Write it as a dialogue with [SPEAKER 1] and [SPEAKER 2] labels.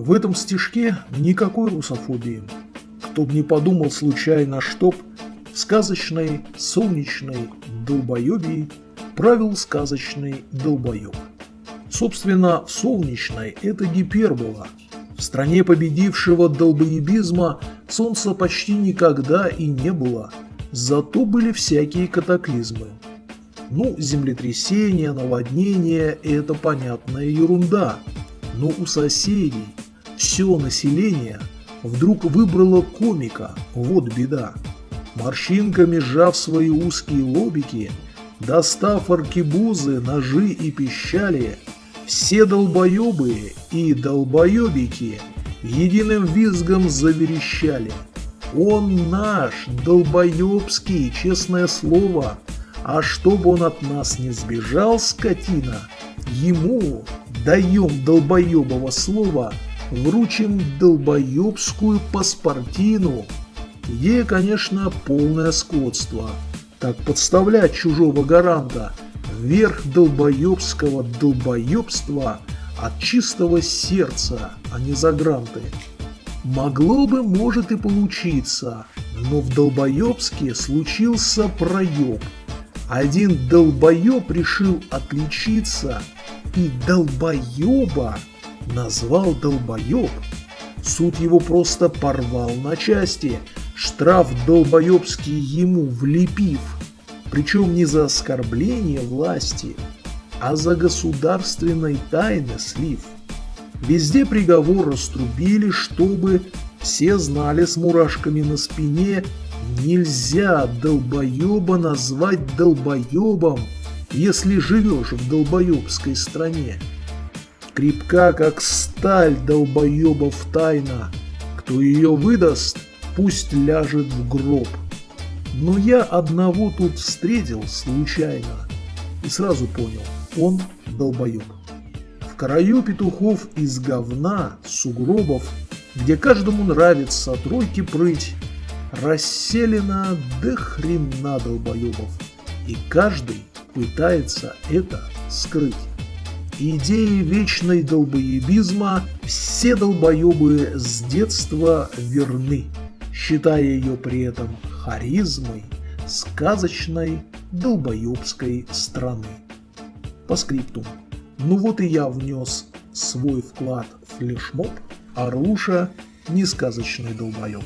[SPEAKER 1] В этом стишке никакой русофобии. Кто б не подумал случайно, чтоб сказочной солнечной долбоебии правил сказочный долбоеб. Собственно, солнечной это гипербола. В стране победившего долбоебизма солнца почти никогда и не было, зато были всякие катаклизмы. Ну, землетрясения, наводнения – это понятная ерунда. Но у соседей все население вдруг выбрало комика, вот беда. Морщинками сжав свои узкие лобики, достав аркебузы, ножи и пищали, все долбоебы и долбоебики единым визгом заверещали. Он наш, долбоебский, честное слово, а чтобы он от нас не сбежал, скотина, ему даем долбоебого слова, вручим долбоебскую паспортину. Ей, конечно, полное скотство. Так подставлять чужого гаранта вверх долбоебского долбоебства от чистого сердца, а не за гранты. Могло бы, может и получиться, но в долбоебске случился проеб – один долбоеб решил отличиться и долбоеба назвал долбоеб. Суд его просто порвал на части, штраф долбоебский ему влепив, причем не за оскорбление власти, а за государственной тайны слив. Везде приговор раструбили, чтобы все знали с мурашками на спине Нельзя долбоеба назвать долбоебом, если живешь в долбоебской стране. Крепка, как сталь долбоебов тайна. Кто ее выдаст, пусть ляжет в гроб. Но я одного тут встретил случайно и сразу понял, он долбоеб. В краю петухов из говна, сугробов, где каждому нравится тройки прыть, расселена до хрена долбоебов, и каждый пытается это скрыть. Идеи вечной долбоебизма все долбоебы с детства верны, считая ее при этом харизмой сказочной долбоебской страны. По скрипту. Ну вот и я внес свой вклад в флешмоб, Орлуша – несказочный долбоеб.